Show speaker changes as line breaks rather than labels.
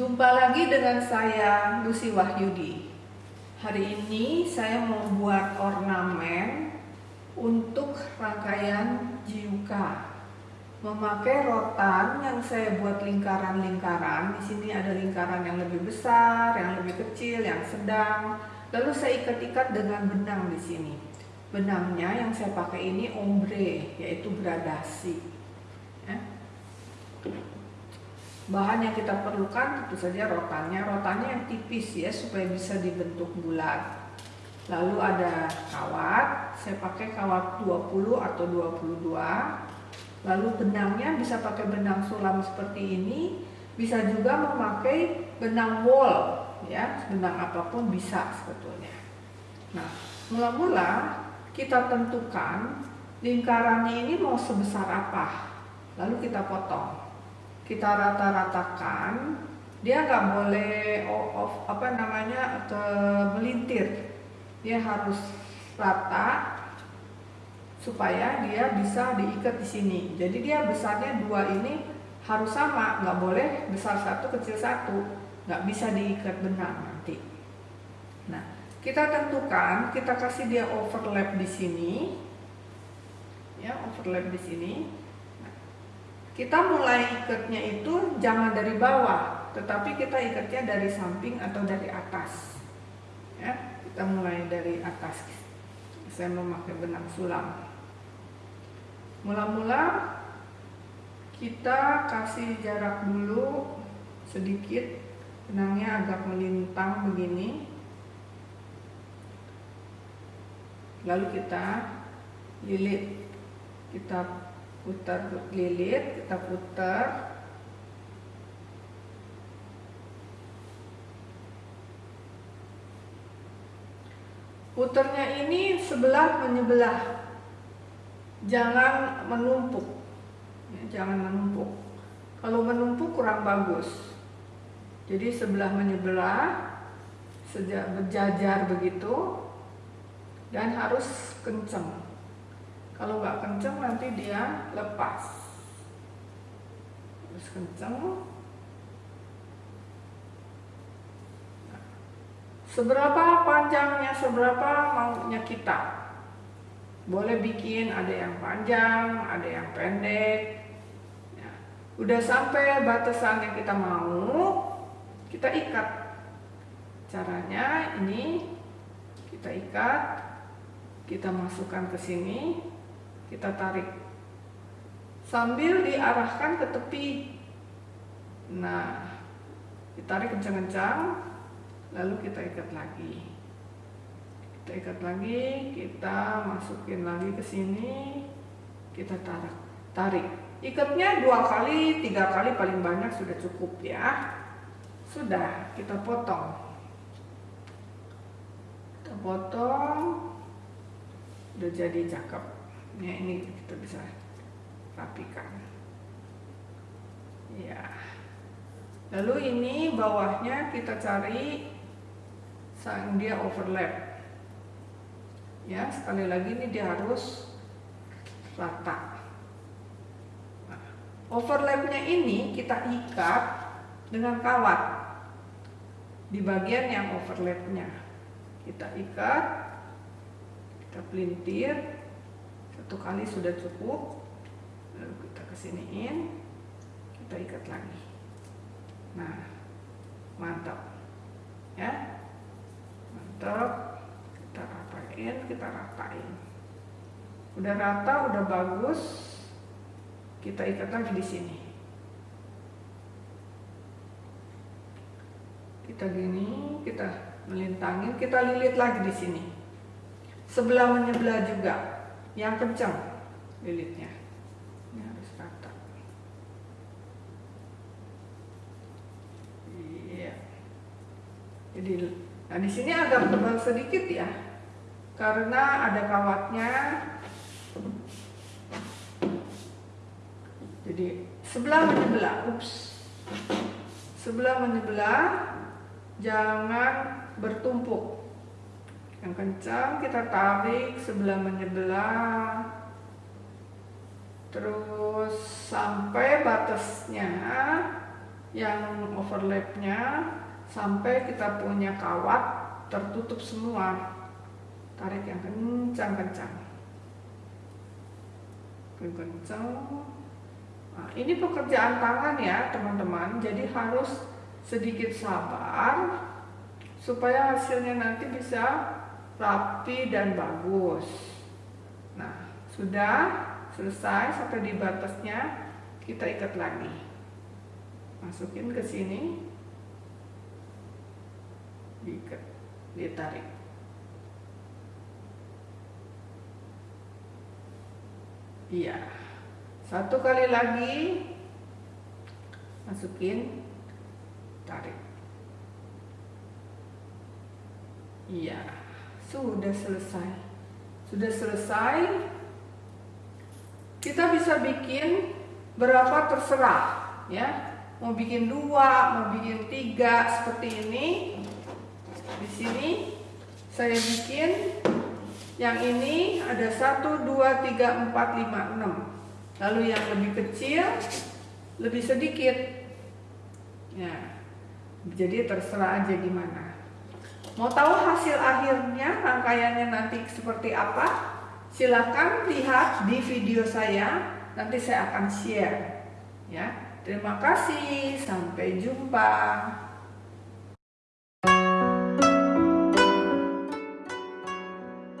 Jumpa lagi dengan saya Lucy Wahyudi. Hari ini saya mau buat ornamen untuk rangkaian jiuka. Memakai rotan yang saya buat lingkaran-lingkaran. Di sini ada lingkaran yang lebih besar, yang lebih kecil, yang sedang. Lalu saya ikat-ikat dengan benang di sini. Benangnya yang saya pakai ini ombre, yaitu gradasi. Ya. Bahan yang kita perlukan tentu saja rotannya. Rotannya yang tipis ya supaya bisa dibentuk bulat. Lalu ada kawat, saya pakai kawat 20 atau 22. Lalu benangnya bisa pakai benang sulam seperti ini, bisa juga memakai benang wol ya, benang apa pun bisa sebetulnya. Nah, mula-mula kita tentukan lingkarannya ini mau sebesar apa. Lalu kita potong kita rata-ratakan dia nggak boleh off, apa namanya ke melintir. Dia harus rata supaya dia bisa diikat di sini. Jadi dia besarnya dua ini harus sama nggak boleh besar satu kecil satu. Nggak bisa diikat benang nanti. Nah kita tentukan kita kasih dia overlap di sini. Ya overlap di sini kita mulai ikatnya itu jangan dari bawah, tetapi kita ikatnya dari samping atau dari atas. Ya, kita mulai dari atas. Saya memakai benang sulam. Mula-mula kita kasih jarak dulu sedikit, benangnya agak melintang begini. Lalu kita lilit, kita putar lilit kita putar. Putarnya ini sebelah menyebelah. Jangan menumpuk. Ya, jangan menumpuk. Kalau menumpuk kurang bagus. Jadi sebelah menyebelah sejak berjajar begitu dan harus kencang kalau nggak kenceng nanti dia lepas. Harus kenceng. Nah, seberapa panjangnya seberapa maunya kita? Boleh bikin ada yang panjang ada yang pendek. Ya. udah sampai batasan yang kita mau kita ikat. Caranya ini kita ikat kita masukkan ke sini kita tarik. Sambil diarahkan ke tepi. Nah ditarik kencang-kencang lalu kita ikat lagi. Kita ikat lagi kita masukin lagi ke sini kita tarik tarik. Ikatnya dua kali tiga kali paling banyak sudah cukup ya. Sudah kita potong. Kita potong. Udah jadi cakep ya ini kita bisa rapikan. Ya. Lalu ini bawahnya kita cari sang dia overlap. Ya sekali lagi ini dia harus rata. Nah, overlapnya ini kita ikat dengan kawat di bagian yang overlapnya. Kita ikat kita pelintir satu kali sudah cukup lalu kita kesiniin kita ikat lagi. Nah mantap ya. Mantap kita ratain kita ratain udah rata udah bagus kita ikat lagi di sini. Kita gini kita melintangin kita lilit lagi di sini. Sebelah menyebelah juga yang kencang lilitnya. Ini harus rata iya. Jadi nah di sini agak tebal sedikit ya karena ada kawatnya. Jadi sebelah menyebelah ups. Sebelah menyebelah jangan bertumpuk yang kencang kita tarik sebelah menyebelah. Terus sampai batasnya yang overlapnya sampai kita punya kawat tertutup semua. Tarik yang kencang-kencang kencang. Nah, ini pekerjaan tangan ya teman-teman. Jadi harus sedikit sabar supaya hasilnya nanti bisa rapi dan bagus. Nah sudah selesai sampai di batasnya kita ikat lagi. Masukin ke sini. Diikat ditarik. Iya. Satu kali lagi masukin tarik. Iya sudah selesai. Sudah selesai. Kita bisa bikin berapa terserah ya. Mau bikin dua mau bikin tiga seperti ini. Di sini saya bikin yang ini ada 1, 2, 3, 4, 5, 6 lalu yang lebih kecil lebih sedikit. Ya. Jadi terserah aja gimana mau tahu hasil akhirnya rangkaiannya nanti seperti apa? Silahkan lihat di video saya nanti saya akan share ya. Terima kasih sampai jumpa